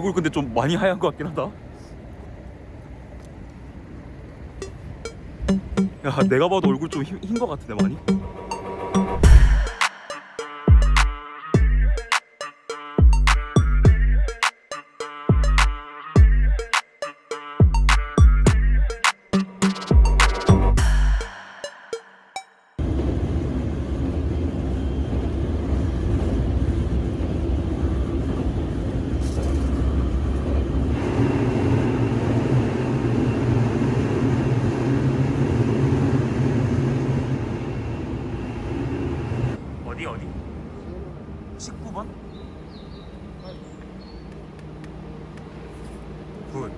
어, 얼굴 근데 좀 많이 하얀 것 같긴 하다. 야 내가 봐도 얼굴 좀 흰 것 같은데 많이 19번? 굿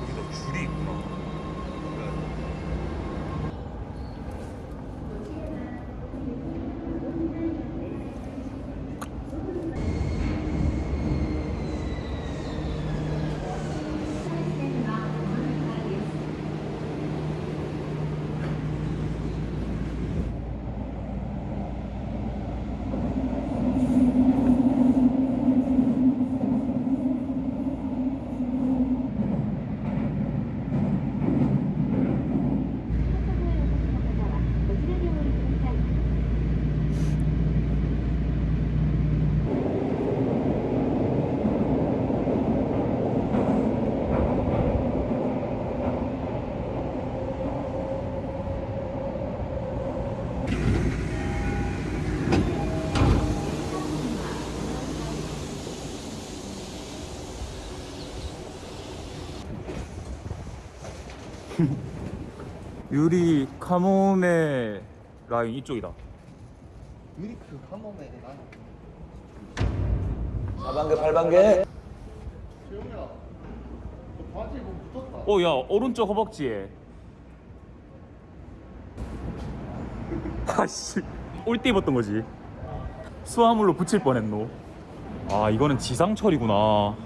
여기도 줄이 있구나 유리 카모메 라인 이쪽이다. 유리크 한 번에 나 4반개 8반개. 재용이야 너 바지에 뭐 붙었다. 어야 오른쪽 허벅지에. 아씨 올때 입었던 거지. 수화물로 붙일 뻔했노. 아 이거는 지상철이구나.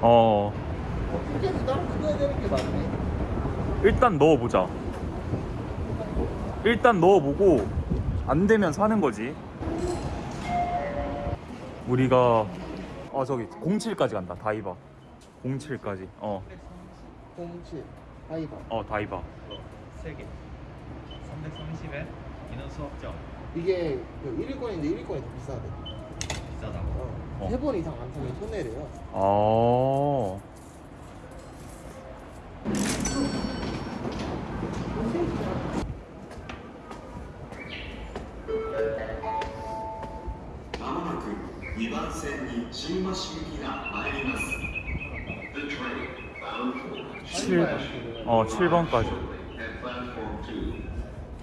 들어 어 되는 게 맞네 일단 넣어보자. 일단 넣어보고 안 되면 사는 거지. 우리가 아 저기 07까지 간다 다이바 07까지 어어 07 하이바 다이바 3개. 330엔 인원 수업점 이게 그 1위권인데 1위권이 더 비싸대. 비싸다고? 어. 어. 세번 이상 안 타면 손해래요. 아 7, 어 7번까지 at platform 2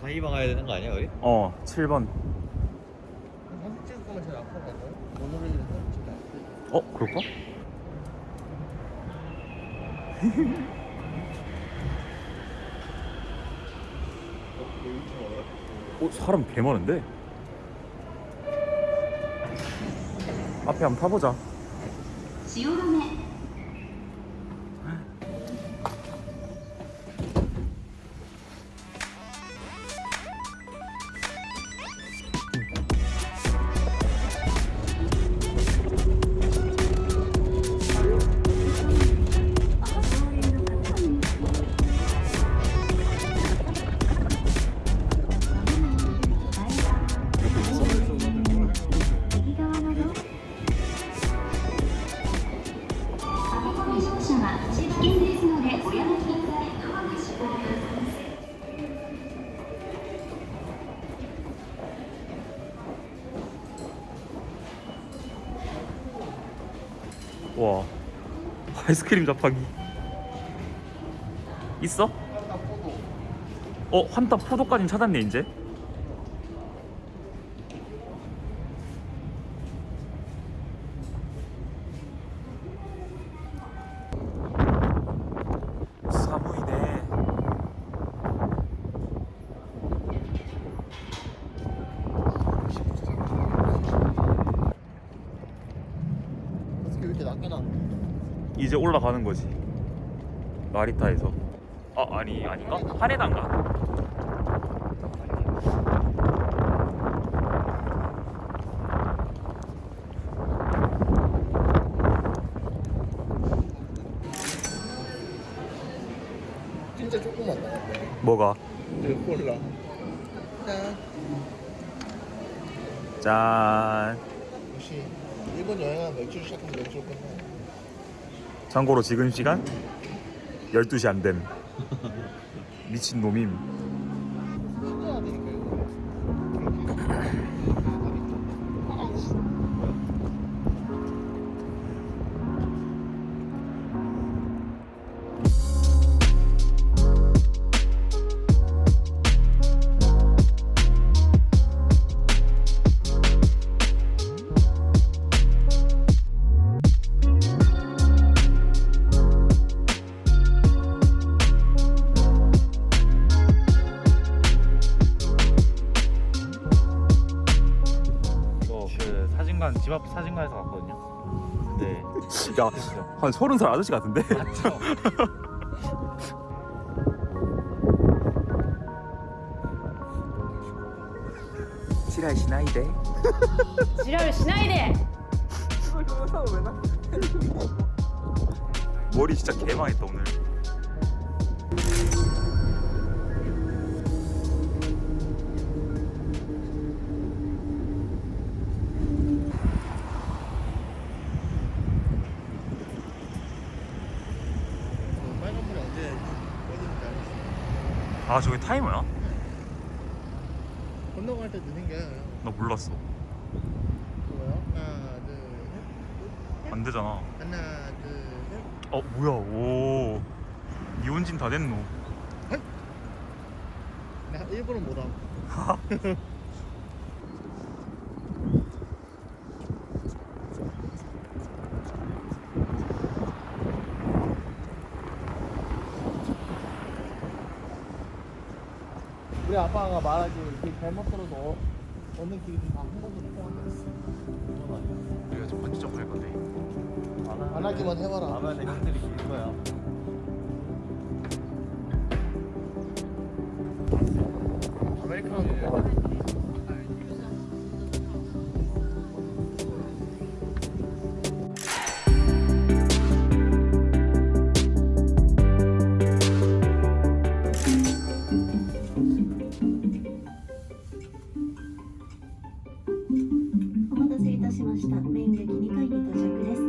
다이바 가야 되는 거 아니야 우리? 어 7번 사진 찍을 거면 제일 앞으로 갈까요? 모노레일은 사진 안 돼. 어 그럴까? 어 사람 개 많은데? 앞에 한번 타보자. 지오름에 아이스크림 자판기 있어? 어 환타 포도까진 찾았네 이제 이제 올라가는 거지. 나리타에서. 아 아니 아닌가? 하네단가? 진짜 조금만 나왔네 뭐가? 콜라. 짠. 짠. 역시 일본 여행하면 맥주 시작하면 맥주 끝나. 참고로 지금 시간 12시 안 됨. 미친 놈임. 야, 한 서른 살 아저씨 같은데? 맞죠? 지랄 시나이데 지랄 시나이데 머리 진짜 개망했다 오늘 아 저게 타이머야? 건너갈 때 느린 게나 몰랐어. 그거요. 하나, 둘, 셋. 안 되잖아. 하나, 둘, 셋. 어 뭐야? 오. 이혼진 다 됐노. 나 일부러 못함. 우리 아빠가 말하기 이렇게 잘못 들어서 어- 어느 길이든 다한 번도 통한다. 우리가 좀 번지 점프 할 건데. 안 하기만 해봐라. 라면에 형들이 길 거야. お待たせいたしました。麺劇2階に到着です。